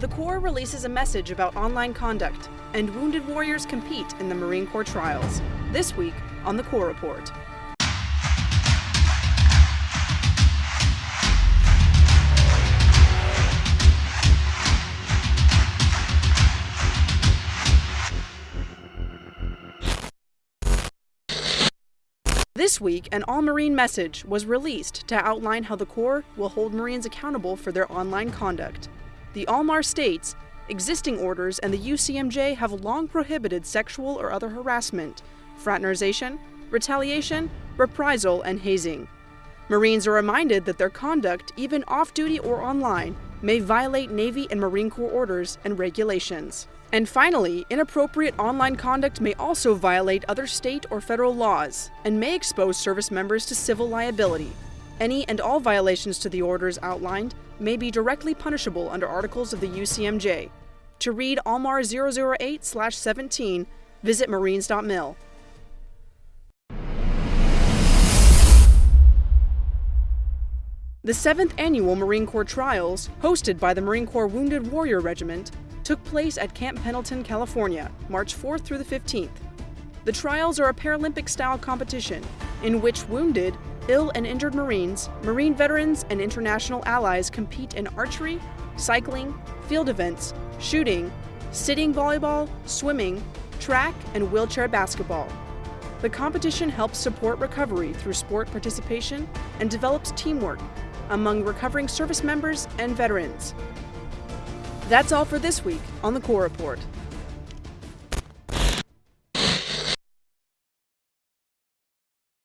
The Corps releases a message about online conduct, and wounded warriors compete in the Marine Corps trials. This week on the Corps Report. This week, an All Marine message was released to outline how the Corps will hold Marines accountable for their online conduct. The ALMAR states existing orders and the UCMJ have long prohibited sexual or other harassment, fraternization, retaliation, reprisal, and hazing. Marines are reminded that their conduct, even off duty or online, may violate Navy and Marine Corps orders and regulations. And finally, inappropriate online conduct may also violate other state or federal laws and may expose service members to civil liability. Any and all violations to the orders outlined may be directly punishable under articles of the UCMJ. To read ALMAR 008-17, visit marines.mil. The 7th Annual Marine Corps Trials, hosted by the Marine Corps Wounded Warrior Regiment, took place at Camp Pendleton, California, March 4th through the 15th. The trials are a Paralympic style competition in which wounded, ill, and injured Marines, Marine veterans, and international allies compete in archery, cycling, field events, shooting, sitting volleyball, swimming, track, and wheelchair basketball. The competition helps support recovery through sport participation and develops teamwork among recovering service members and veterans. That's all for this week on the Corps Report.